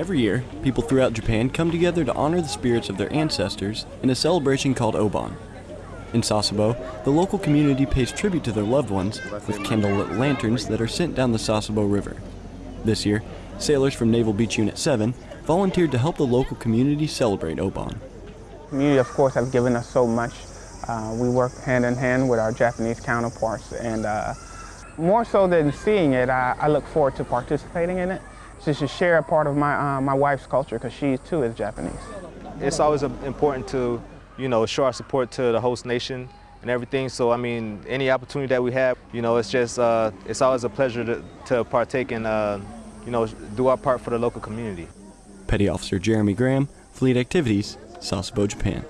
Every year, people throughout Japan come together to honor the spirits of their ancestors in a celebration called Obon. In Sasebo, the local community pays tribute to their loved ones with candlelit lanterns that are sent down the Sasebo River. This year, sailors from Naval Beach Unit 7 volunteered to help the local community celebrate Obon. Community, of course, have given us so much. Uh, we work hand in hand with our Japanese counterparts, and uh, more so than seeing it, I, I, look forward to participating in it, just to share a part of my, uh, my wife's culture, because she too is Japanese. It's always important to you know, show our support to the host nation and everything. So, I mean, any opportunity that we have, you know, it's just, uh, it's always a pleasure to, to partake and, uh, you know, do our part for the local community. Petty Officer Jeremy Graham, Fleet Activities, Sasebo, Japan.